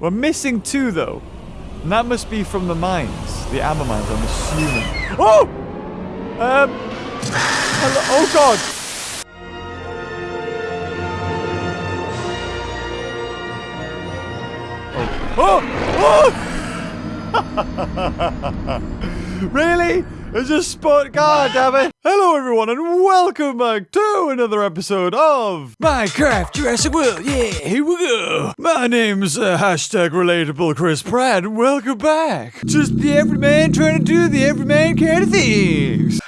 We're missing two, though. And that must be from the mines. The amber mines, I'm assuming. Oh! Um... Hello, oh, God! Oh! Oh! really? It's just spot. God damn it! Hello, everyone, and welcome back to another episode of Minecraft Jurassic World. Yeah, here we go. My name's uh, hashtag relatable Chris Pratt. and Welcome back. Just the everyman trying to do the everyman kind of things.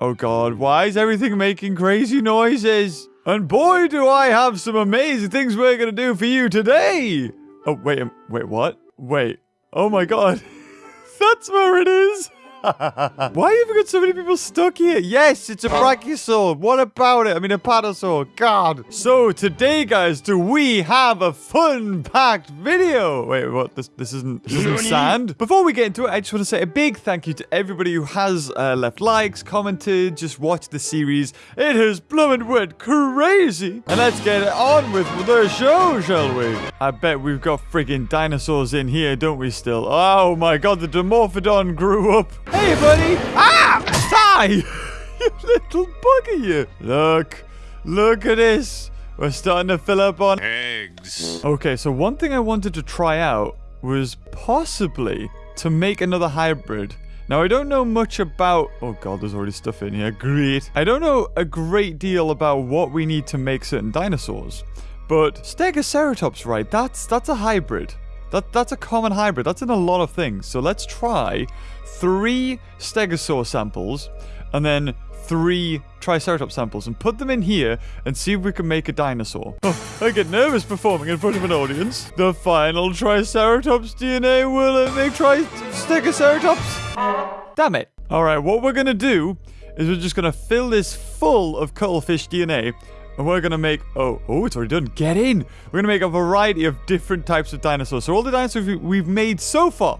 Oh God, why is everything making crazy noises? And boy, do I have some amazing things we're gonna do for you today. Oh wait, um, wait, what? Wait. Oh my God, that's where it is. Why have we got so many people stuck here? Yes, it's a brachiosaur. What about it? I mean, a patasaur. God. So today, guys, do we have a fun-packed video? Wait, what? This this isn't, this isn't sand? Before we get into it, I just want to say a big thank you to everybody who has uh, left likes, commented, just watched the series. It has blooming went crazy. And let's get it on with the show, shall we? I bet we've got friggin' dinosaurs in here, don't we still? Oh my god, the Dimorphodon grew up. Hey, buddy! Ah! Ty! you little bugger, you! Look, look at this. We're starting to fill up on eggs. Okay, so one thing I wanted to try out was possibly to make another hybrid. Now, I don't know much about... Oh, God, there's already stuff in here. Great. I don't know a great deal about what we need to make certain dinosaurs. But Stegoceratops, right? That's that's a hybrid. That That's a common hybrid. That's in a lot of things. So let's try three Stegosaur samples and then three Triceratops samples and put them in here and see if we can make a dinosaur. Oh, I get nervous performing in front of an audience. The final Triceratops DNA will it make Tri Stegoceratops? Damn it. All right, what we're going to do is we're just going to fill this full of cuttlefish DNA and we're gonna make, oh, oh, it's already done. Get in. We're gonna make a variety of different types of dinosaurs. So all the dinosaurs we- we've made so far,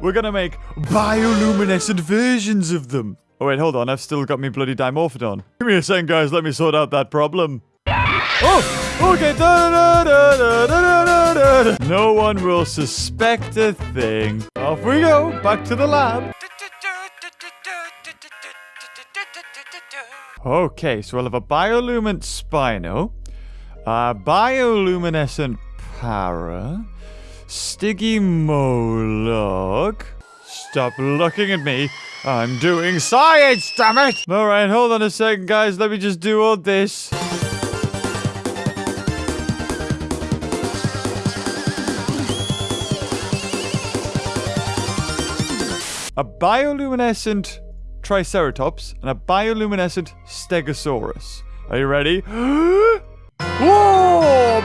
we're gonna make bioluminescent versions of them. Oh wait, hold on. I've still got me bloody Dimorphodon. Give me a second, guys. Let me sort out that problem. Oh, okay. Da, da, da. No one will suspect a thing. Off we go. Back to the lab. Okay, so we'll have a bioluminescent Spino, a bioluminescent Para, Stygimoloch. Stop looking at me. I'm doing science, damn it! Alright, hold on a second, guys. Let me just do all this. A bioluminescent Triceratops and a bioluminescent Stegosaurus. Are you ready? Whoa!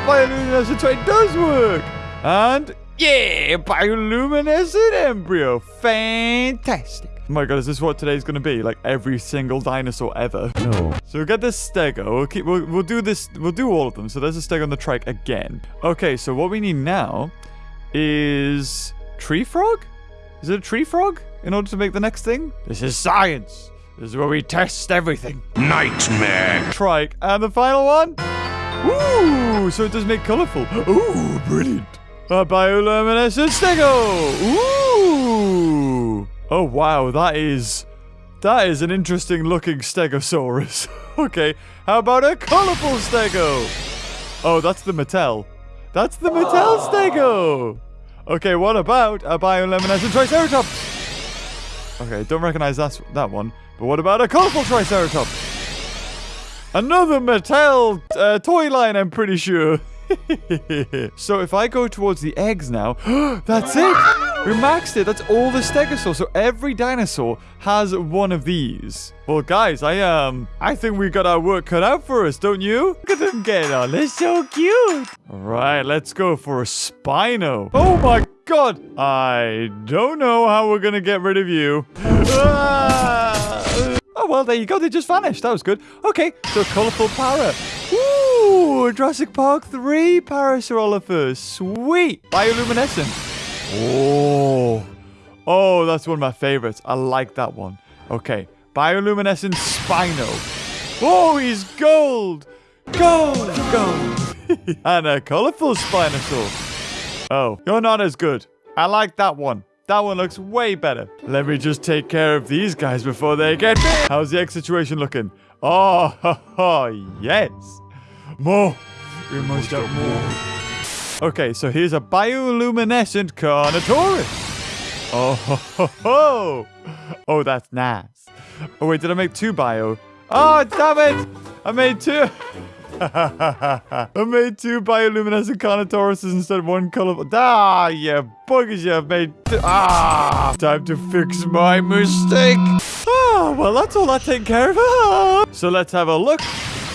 Bioluminescent trait does work! And yeah, bioluminescent embryo. Fantastic. Oh my god, is this what today's gonna be? Like every single dinosaur ever? No. So we'll get this stego. We'll keep we'll, we'll do this we'll do all of them. So there's a stego on the trike again. Okay, so what we need now is tree frog? Is it a tree frog in order to make the next thing? This is science. This is where we test everything. Nightmare. Trike. And the final one? Ooh, so it does make colorful. Ooh, brilliant. A bioluminescent stego. Ooh. Oh, wow. That is... That is an interesting looking stegosaurus. okay. How about a colorful stego? Oh, that's the Mattel. That's the Mattel stego. Okay, what about a bioluminescent triceratops? Okay, don't recognize that, that one. But what about a colorful triceratops? Another Mattel uh, toy line, I'm pretty sure. so if I go towards the eggs now, that's it. We maxed it. That's all the stegosaurs. So every dinosaur has one of these. Well, guys, I um, I think we got our work cut out for us, don't you? Look at them get on. They're so cute. All right, let's go for a Spino. Oh my god. I don't know how we're gonna get rid of you. Ah! Oh, well, there you go. They just vanished. That was good. Okay, so colorful para. Ooh, Jurassic Park 3 Parasaurolophus. Sweet. Bioluminescent. Oh. Oh, that's one of my favorites. I like that one. Okay. Bioluminescent Spino. Oh, he's gold. Gold. Gold. and a colorful Spinosaur. Oh, you're not as good. I like that one. That one looks way better. Let me just take care of these guys before they get me. How's the egg situation looking? Oh, ha, ha, yes. More. We must have more. Okay, so here's a bioluminescent Carnotaurus. Oh, ho, ho, ho. Oh, that's nice. Oh, wait, did I make two bio? Oh, damn it. I made two. I made two bioluminescent Carnotauruses instead of one colorful. Ah, yeah, buggers, you have made two. Ah, time to fix my mistake. Ah, well, that's all I take care of. Ah. So let's have a look.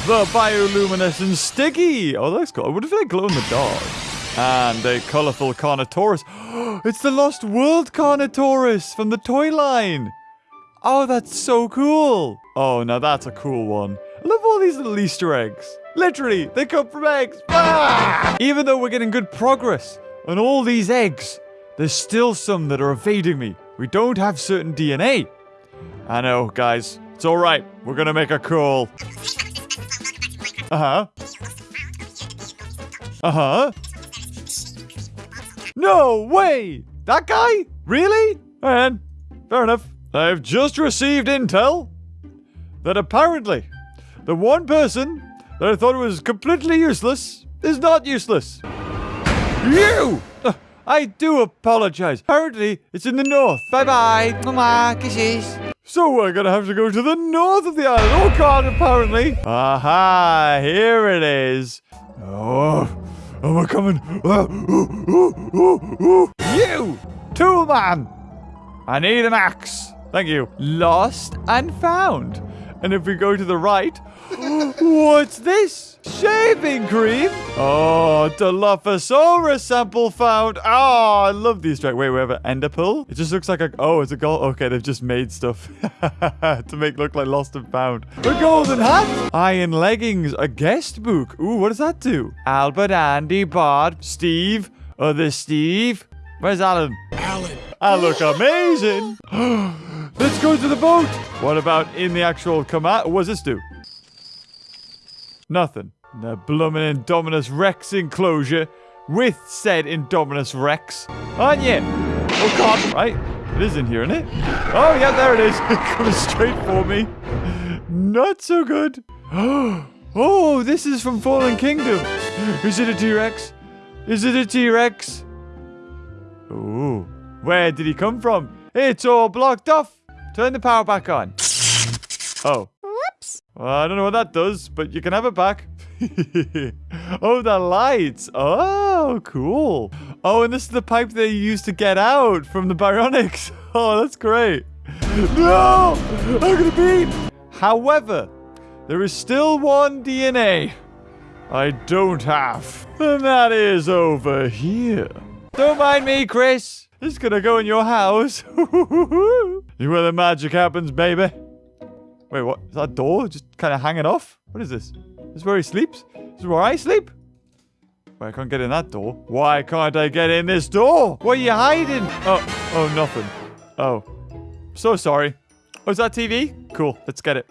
The bioluminescent Stiggy. Oh, that's cool. What if they glow in the dark? And a colorful Carnotaurus. it's the Lost World Carnotaurus from the toy line. Oh, that's so cool. Oh, now that's a cool one. Love all these little Easter eggs. Literally, they come from eggs. Ah! Even though we're getting good progress on all these eggs, there's still some that are evading me. We don't have certain DNA. I know, guys. It's all right. We're going to make a call. Uh-huh. Uh-huh. No way! That guy? Really? And fair enough. I've just received intel that apparently the one person that I thought was completely useless is not useless. You! Uh, I do apologize. Apparently, it's in the north. Bye-bye. Mama, kisses. So we're gonna have to go to the north of the island. Oh god, apparently. Aha, here it is. Oh, oh, we're coming. Oh, oh. You, tool man. I need an axe. Thank you. Lost and found. And if we go to the right, what's this? Shaving cream? Oh, Dilophosaurus sample found. Oh, I love these tracks. Wait, we have an enderpearl? It just looks like a... Oh, it's a gold... Okay, they've just made stuff to make look like lost and found. A golden hat. Iron leggings. A guest book. Ooh, what does that do? Albert, Andy, Bard, Steve. Other Steve. Where's Alan? Alan. I look amazing. Let's go to the boat. What about in the actual command? What does this do? Nothing. The blooming Indominus Rex enclosure with said Indominus Rex. Aren't you? Oh god, right? It is in here, isn't it? Oh yeah, there it is. Coming straight for me. Not so good. Oh, this is from Fallen Kingdom. Is it a T-Rex? Is it a T-Rex? Ooh. Where did he come from? It's all blocked off. Turn the power back on. Oh. Whoops. Well, I don't know what that does, but you can have it back. oh, the lights. Oh, cool. Oh, and this is the pipe they used to get out from the Baryonyx. Oh, that's great. No! I'm gonna beat! However, there is still one DNA I don't have. And that is over here. Don't mind me, Chris. Is gonna go in your house. you where the magic happens, baby. Wait, what? Is that door just kind of hanging off? What is this? This is where he sleeps? This is where I sleep? Wait, I can't get in that door. Why can't I get in this door? What are you hiding? Oh, oh, nothing. Oh. So sorry. Oh, is that TV? Cool, let's get it.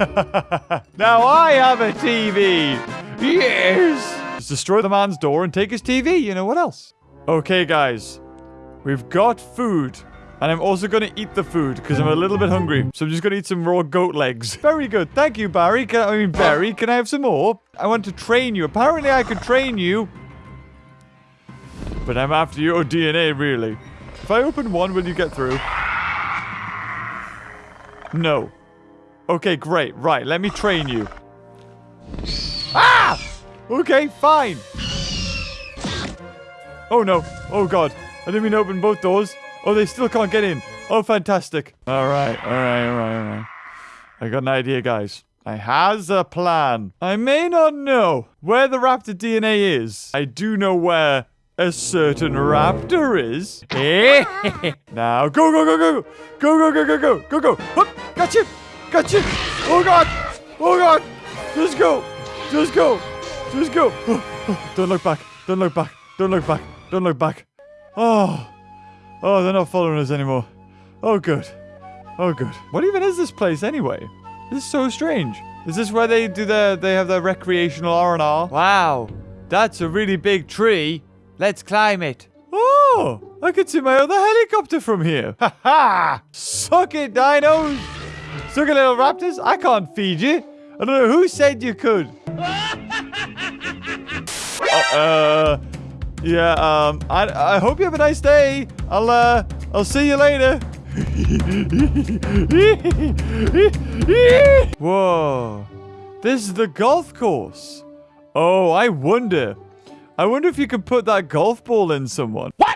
now I have a TV! Yes! Just destroy the man's door and take his TV, you know what else? Okay, guys. We've got food. And I'm also going to eat the food because I'm a little bit hungry. So I'm just going to eat some raw goat legs. Very good. Thank you, Barry. Can, I mean, Barry, can I have some more? I want to train you. Apparently, I could train you. But I'm after your DNA, really. If I open one, will you get through? No. Okay, great. Right, let me train you. Ah! Okay, fine. Oh, no. Oh, God. I didn't mean to open both doors. Oh, they still can't get in. Oh, fantastic. All right, all right, all right, all right. I got an idea, guys. I has a plan. I may not know where the raptor DNA is. I do know where a certain raptor is. Eh? now, go, go, go, go. Go, go, go, go, go. Go, go. Hup, got you. Got you. Oh, God. Oh, God. Just go. Just go. Just go. Don't look back. Don't look back. Don't look back. Don't look back. Oh. Oh, they're not following us anymore. Oh, good. Oh, good. What even is this place anyway? This is so strange. Is this where they do their, they have their recreational R&R? Wow. That's a really big tree. Let's climb it. Oh, I can see my other helicopter from here. Ha ha! Suck it, dinos! Suck it, little raptors. I can't feed you. I don't know who said you could. uh, uh, yeah, um, I, I hope you have a nice day. I'll, uh, I'll see you later. Whoa. This is the golf course. Oh, I wonder. I wonder if you could put that golf ball in someone. What?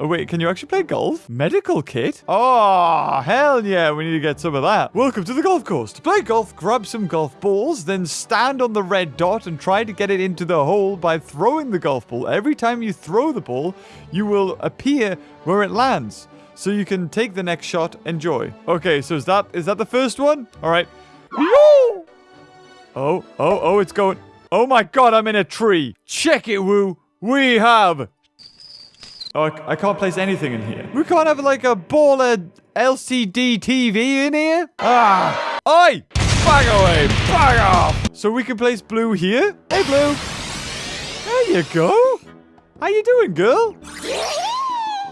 Oh, wait, can you actually play golf? Medical kit? Oh, hell yeah, we need to get some of that. Welcome to the golf course. To play golf, grab some golf balls, then stand on the red dot and try to get it into the hole by throwing the golf ball. Every time you throw the ball, you will appear where it lands. So you can take the next shot. Enjoy. Okay, so is that is that the first one? All right. Woo! Oh, oh, oh, it's going. Oh my god, I'm in a tree. Check it, Woo. We have Oh, I, I can't place anything in here. We can't have like a baller LCD TV in here? Ah! Oi! Back away! Back off! So we can place Blue here? Hey, Blue! There you go! How you doing, girl?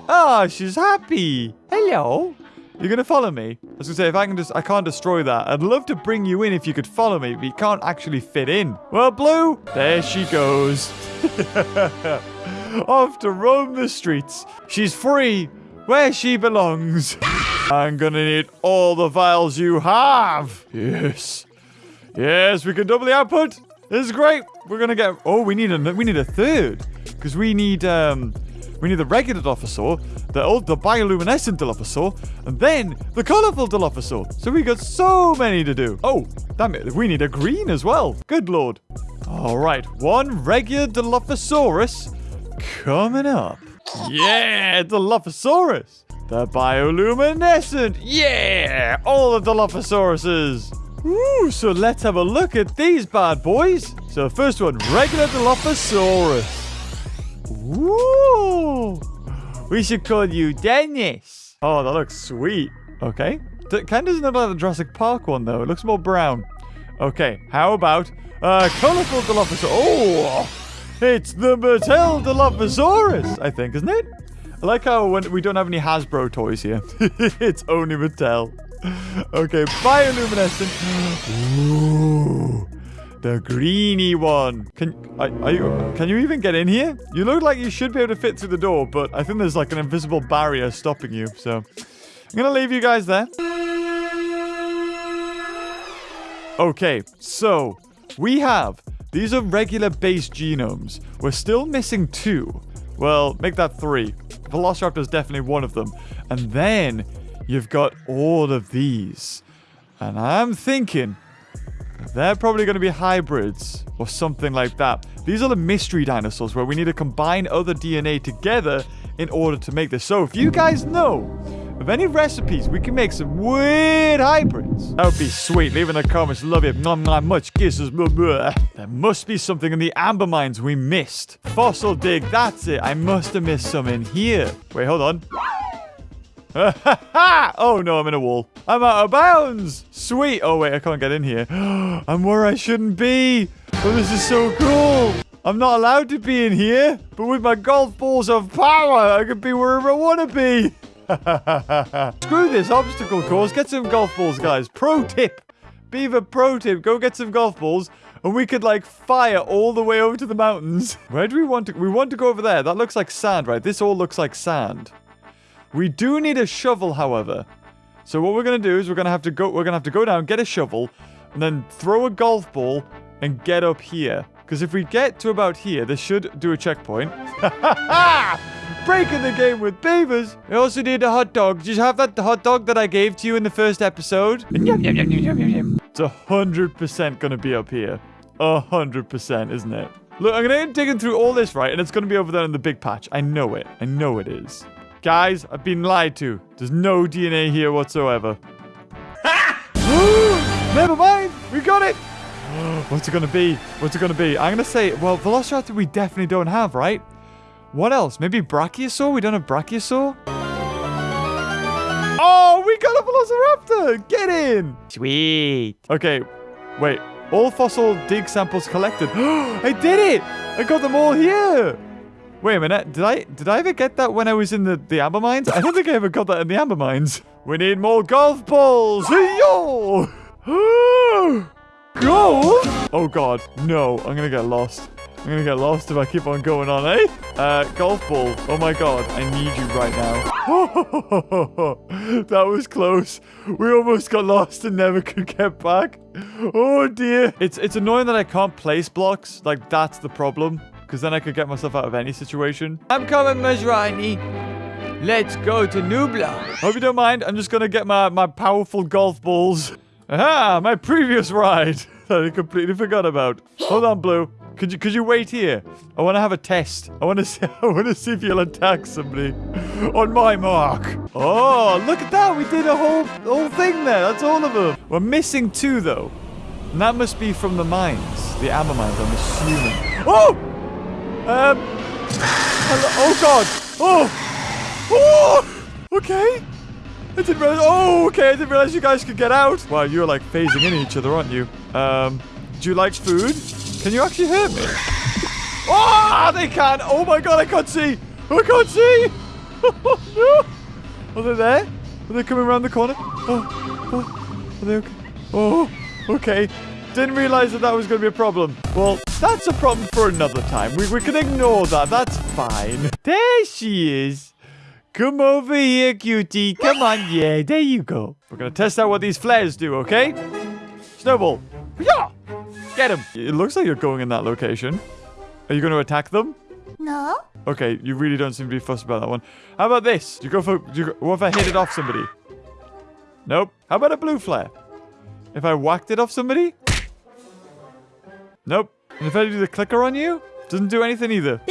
Ah, she's happy. Hello. You're gonna follow me? I was gonna say, if I can just, I can't destroy that. I'd love to bring you in if you could follow me, but you can't actually fit in. Well, Blue, there she goes. off to roam the streets. She's free where she belongs. I'm gonna need all the vials you have. Yes. Yes, we can double the output. This is great. We're gonna get. Oh, we need a we need a third because we need um we need the regular Dilophosaur, the old the bioluminescent Dilophosaur, and then the colorful Dilophosaur. So we got so many to do. Oh, damn it! We need a green as well. Good lord. All right, one regular Dilophosaurus Coming up. Yeah, Dilophosaurus. The bioluminescent. Yeah, all the Dilophosauruses. Ooh, so let's have a look at these bad boys. So first one, regular Dilophosaurus. Ooh. We should call you Dennis. Oh, that looks sweet. Okay. That Kind of doesn't look like the Jurassic Park one, though. It looks more brown. Okay, how about uh, colorful Dilophosaurus? Oh, it's the Mattel Dilophosaurus, I think, isn't it? I like how when we don't have any Hasbro toys here. it's only Mattel. Okay, bioluminescent. The greeny one. Can are, are, you? Can you even get in here? You look like you should be able to fit through the door, but I think there's like an invisible barrier stopping you. So I'm gonna leave you guys there. Okay, so we have these are regular base genomes. We're still missing two. Well, make that three. Velociraptor is definitely one of them. And then you've got all of these. And I'm thinking they're probably going to be hybrids or something like that. These are the mystery dinosaurs where we need to combine other DNA together in order to make this. So if you guys know of any recipes, we can make some weird hybrids. That would be sweet. Leave in the comments. Love it. Not, not much kisses. Blah, blah. There must be something in the amber mines we missed. Fossil dig. That's it. I must have missed some in here. Wait, hold on. oh no, I'm in a wall. I'm out of bounds. Sweet. Oh wait, I can't get in here. I'm where I shouldn't be. Oh, this is so cool. I'm not allowed to be in here, but with my golf balls of power, I can be wherever I want to be. Screw this obstacle course. Get some golf balls, guys. Pro tip. Beaver pro tip. Go get some golf balls. And we could, like, fire all the way over to the mountains. Where do we want to... We want to go over there. That looks like sand, right? This all looks like sand. We do need a shovel, however. So what we're going to do is we're going to have to go... We're going to have to go down, get a shovel, and then throw a golf ball and get up here. Because if we get to about here, this should do a checkpoint. Breaking the game with beavers. I also need a hot dog. Did you have that hot dog that I gave to you in the first episode? It's a hundred percent gonna be up here. A hundred percent, isn't it? Look, I'm gonna digging through all this, right? And it's gonna be over there in the big patch. I know it. I know it is. Guys, I've been lied to. There's no DNA here whatsoever. Never mind. We got it. What's it gonna be? What's it gonna be? I'm gonna say, well, Velociraptor we definitely don't have, right? What else? Maybe Brachiosaur? We don't have Brachiosaur? Oh, we got a Velociraptor! Get in! Sweet. Okay, wait. All fossil dig samples collected. I did it! I got them all here. Wait a minute. Did I did I ever get that when I was in the, the amber mines? I don't think I ever got that in the amber mines. We need more golf balls. Yo! Golf? Oh god, no. I'm gonna get lost. I'm gonna get lost if I keep on going on, eh? Uh, golf ball. Oh my god, I need you right now. that was close. We almost got lost and never could get back. Oh dear. It's it's annoying that I can't place blocks. Like, that's the problem. Because then I could get myself out of any situation. I'm coming, Masrani. Let's go to Nublar. Hope you don't mind. I'm just gonna get my, my powerful golf balls. Aha! My previous ride that I completely forgot about. Hold on, Blue. Could you could you wait here? I want to have a test. I want to see I want to see if you'll attack somebody on my mark. Oh, look at that! We did a whole whole thing there. That's all of them. We're missing two though, and that must be from the mines, the amber mines. I'm assuming. Oh, um, hello. Oh God. Oh, oh. Okay. I didn't realize. Oh, okay. I didn't realize you guys could get out. Wow, you're like phasing in each other, aren't you? Um, do you like food? Can you actually hurt me? Oh, they can. Oh my god, I can't see. I can't see. Are they there? Are they coming around the corner? Oh, oh, are they okay? Oh, okay. Didn't realize that that was going to be a problem. Well, that's a problem for another time. We, we can ignore that. That's fine. There she is. Come over here, cutie. Come on. Yeah, there you go. We're going to test out what these flares do, okay? Snowball. Yeah. Get him. It looks like you're going in that location. Are you going to attack them? No? Okay, you really don't seem to be fussed about that one. How about this? Do you go for... Do you go, what if I hit it off somebody? Nope. How about a blue flare? If I whacked it off somebody? Nope. And if I do the clicker on you? Doesn't do anything either.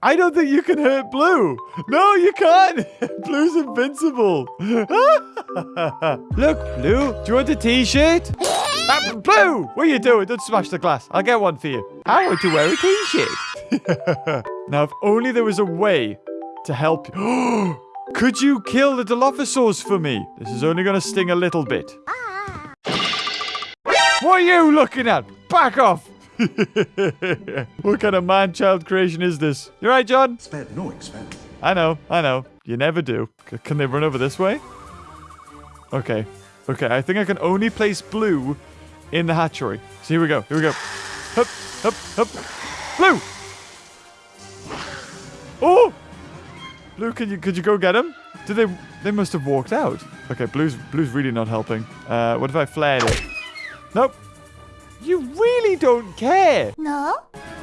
I don't think you can hurt Blue. No, you can't. Blue's invincible. Look, Blue, do you want a t-shirt? Ah, Blue, what are you doing? Don't smash the glass. I'll get one for you. I want to wear a t-shirt. now, if only there was a way to help you. Could you kill the Dilophosaurs for me? This is only going to sting a little bit. What are you looking at? Back off! what kind of man-child creation is this? You right, John? Spared no expense. I know, I know. You never do. C- can they run over this way? Okay. Okay, I think I can only place blue in the hatchery. So here we go. Here we go. Hup, hup, hup. Blue! Oh! Blue, could you could you go get him? Did they they must have walked out. Okay, blue's blue's really not helping. Uh what if I flared it? Nope. You really don't care. No?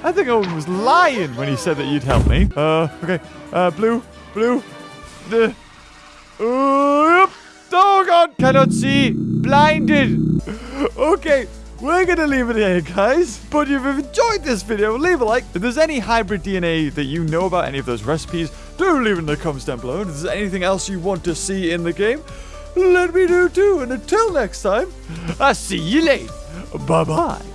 I think Owen was lying when he said that you'd help me. Uh, okay. Uh, blue, blue. The. Uh, God! Cannot see. Blinded. Okay. We're gonna leave it here, guys. But if you've enjoyed this video, leave a like. If there's any hybrid DNA that you know about any of those recipes, do leave it in the comments down below. And if there's anything else you want to see in the game, let me know too. And until next time, I'll see you later. Bye bye.